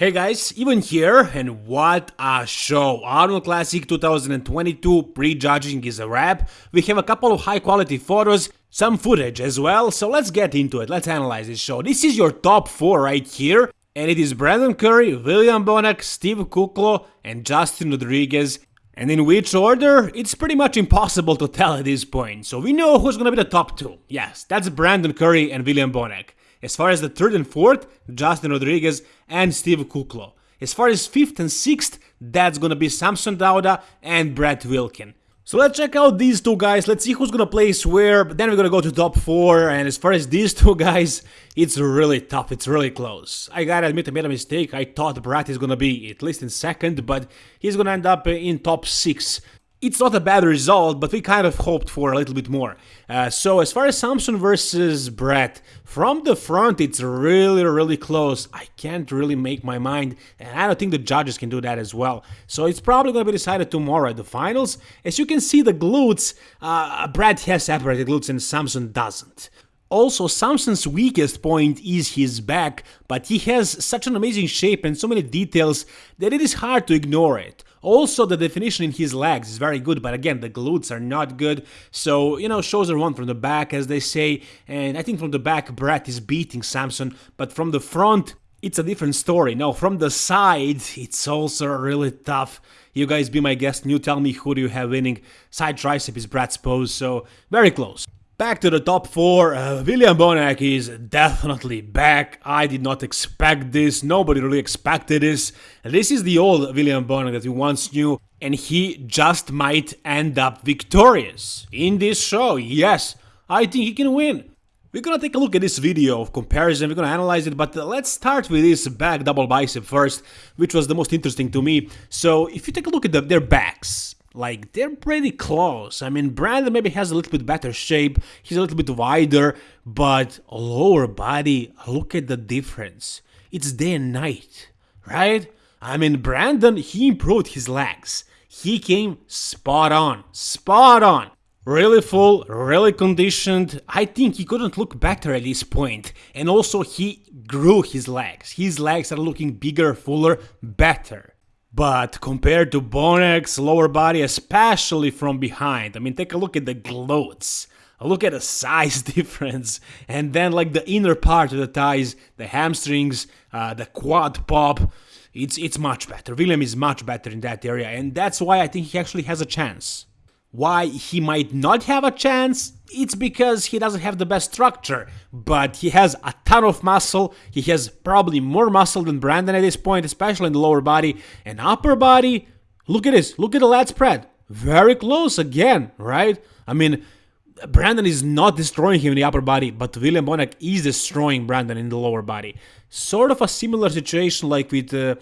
Hey guys, even here, and what a show! Arnold Classic 2022 pre-judging is a wrap. We have a couple of high quality photos, some footage as well, so let's get into it, let's analyze this show. This is your top 4 right here, and it is Brandon Curry, William Bonac, Steve Kuclo and Justin Rodriguez. And in which order? It's pretty much impossible to tell at this point, so we know who's gonna be the top two. Yes, that's Brandon Curry and William Bonac. As far as the third and fourth, Justin Rodriguez and Steve Kuclo. As far as fifth and sixth, that's gonna be Samson Dauda and Brett Wilkin. So let's check out these two guys, let's see who's gonna place where, but then we're gonna go to top 4, and as far as these two guys, it's really tough, it's really close. I gotta admit I made a mistake, I thought Brett is gonna be at least in second, but he's gonna end up in top 6. It's not a bad result, but we kind of hoped for a little bit more. Uh, so as far as Samson versus Brett, from the front it's really, really close. I can't really make my mind, and I don't think the judges can do that as well. So it's probably going to be decided tomorrow at the finals. As you can see, the glutes, uh, Brett has separated glutes and Samson doesn't. Also, Samson's weakest point is his back, but he has such an amazing shape and so many details that it is hard to ignore it. Also, the definition in his legs is very good, but again, the glutes are not good, so, you know, shows are one from the back, as they say, and I think from the back, Brett is beating Samson, but from the front, it's a different story. Now, from the side, it's also really tough. You guys be my guest and you tell me who do you have winning. Side tricep is Brett's pose, so very close. Back to the top 4, uh, William Bonac is definitely back. I did not expect this, nobody really expected this. This is the old William Bonac that we once knew, and he just might end up victorious in this show. Yes, I think he can win. We're gonna take a look at this video of comparison, we're gonna analyze it, but let's start with this back double bicep first, which was the most interesting to me. So if you take a look at the, their backs, like they're pretty close. I mean, Brandon maybe has a little bit better shape, he's a little bit wider, but lower body, look at the difference. It's day and night, right? I mean, Brandon, he improved his legs. He came spot on, spot on. Really full, really conditioned. I think he couldn't look better at this point. And also, he grew his legs. His legs are looking bigger, fuller, better. But compared to Bonac's lower body, especially from behind, I mean, take a look at the glutes. Look at the size difference, and then like the inner part of the thighs, the hamstrings, uh, the quad pop. It's it's much better. William is much better in that area, and that's why I think he actually has a chance. Why he might not have a chance? It's because he doesn't have the best structure, but he has a ton of muscle, he has probably more muscle than Brandon at this point, especially in the lower body, and upper body, look at this, look at the lat spread, very close again, right? I mean, Brandon is not destroying him in the upper body, but William Bonac is destroying Brandon in the lower body. Sort of a similar situation like with uh,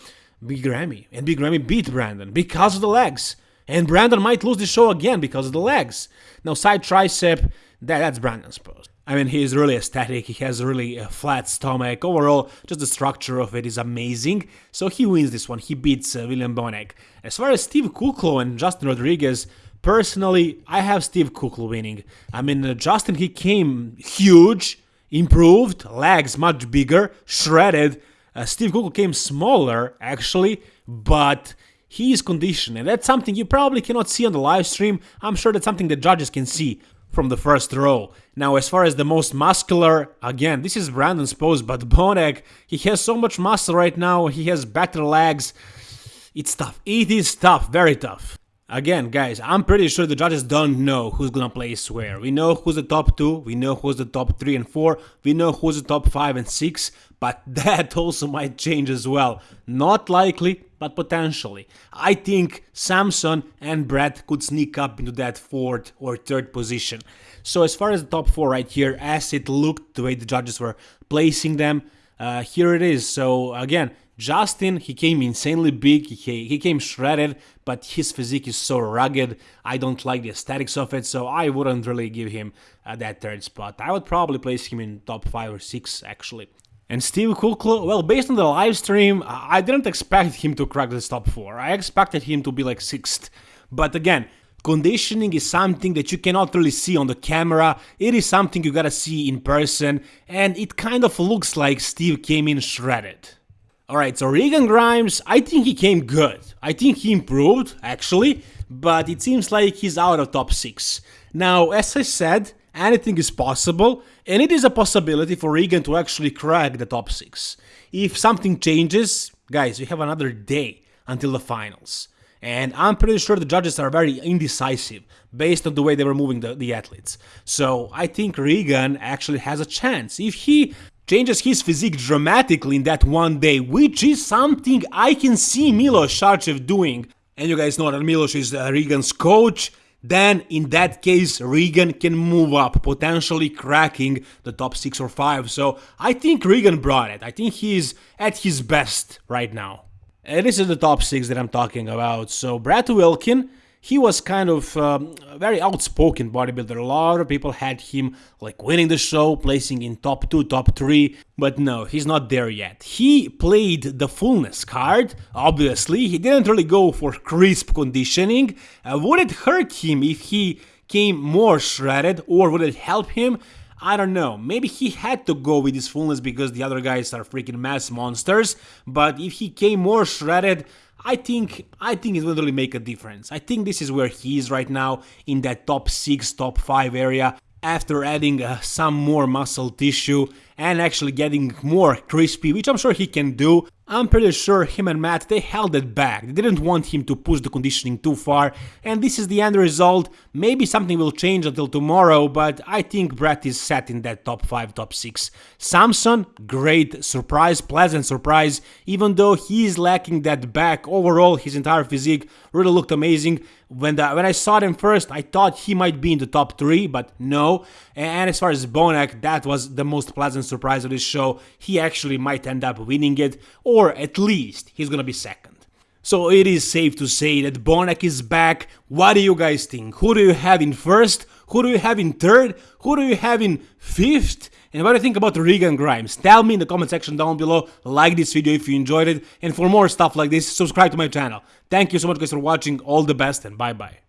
Big Ramy, and Big Ramy beat Brandon because of the legs. And Brandon might lose the show again because of the legs. Now, side tricep, that, that's Brandon's pose. I mean, he is really aesthetic, he has really a flat stomach. Overall, just the structure of it is amazing. So he wins this one, he beats uh, William Bonac. As far as Steve Kuclo and Justin Rodriguez, personally, I have Steve Kuclo winning. I mean, uh, Justin, he came huge, improved, legs much bigger, shredded. Uh, Steve Kuclo came smaller, actually, but he is conditioned, and that's something you probably cannot see on the live stream. I'm sure that's something the judges can see from the first row. Now, as far as the most muscular, again, this is Brandon's pose, but Bonac, he has so much muscle right now, he has better legs. It's tough. It is tough, very tough. Again, guys, I'm pretty sure the judges don't know who's gonna place where. We know who's the top 2, we know who's the top 3 and 4, we know who's the top 5 and 6, but that also might change as well. Not likely, but potentially. I think Samson and Brett could sneak up into that fourth or third position. So as far as the top 4 right here, as it looked the way the judges were placing them, uh, here it is. So again, Justin, he came insanely big, he, he came shredded, but his physique is so rugged, I don't like the aesthetics of it, so I wouldn't really give him uh, that third spot. I would probably place him in top 5 or 6 actually. And Steve Kuclo, well, based on the live stream, I didn't expect him to crack the top 4, I expected him to be like 6th. But again, Conditioning is something that you cannot really see on the camera, it is something you gotta see in person, and it kind of looks like Steve came in shredded. Alright, so Regan Grimes, I think he came good. I think he improved, actually, but it seems like he's out of top 6. Now, as I said, anything is possible, and it is a possibility for Regan to actually crack the top 6. If something changes, guys, we have another day until the finals. And I'm pretty sure the judges are very indecisive based on the way they were moving the, the athletes. So I think Regan actually has a chance. If he changes his physique dramatically in that one day, which is something I can see Milos Sarcev doing. And you guys know that Milos is uh, Regan's coach. Then, in that case, Regan can move up, potentially cracking the top 6 or 5. So, I think Regan brought it. I think he's at his best right now. And this is the top 6 that I'm talking about. So, Brad Wilkin, he was kind of um, very outspoken bodybuilder. A lot of people had him like winning the show, placing in top 2, top 3, but no, he's not there yet. He played the fullness card, obviously. He didn't really go for crisp conditioning. Uh, would it hurt him if he came more shredded or would it help him? I don't know, maybe he had to go with his fullness because the other guys are freaking mass monsters, but if he came more shredded, I think I think it will really make a difference. I think this is where he is right now in that top 6, top 5 area after adding uh, some more muscle tissue and actually getting more crispy, which I'm sure he can do. I'm pretty sure him and Matt, they held it back. They didn't want him to push the conditioning too far, and this is the end result. Maybe something will change until tomorrow, but I think Brett is set in that top 5, top 6. Samson, great surprise, pleasant surprise, even though he is lacking that back. Overall, his entire physique really looked amazing. When, the, when I saw them first, I thought he might be in the top 3, but no. And as far as Bonac, that was the most pleasant surprise of this show. He actually might end up winning it, or at least he's gonna be second. So it is safe to say that Bonac is back. What do you guys think? Who do you have in first? Who do you have in third? Who do you have in fifth? And what do you think about Regan Grimes? Tell me in the comment section down below, like this video if you enjoyed it, and for more stuff like this, subscribe to my channel. Thank you so much guys for watching, all the best and bye bye.